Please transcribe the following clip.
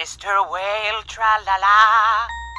Mr. Whale, tra-la-la.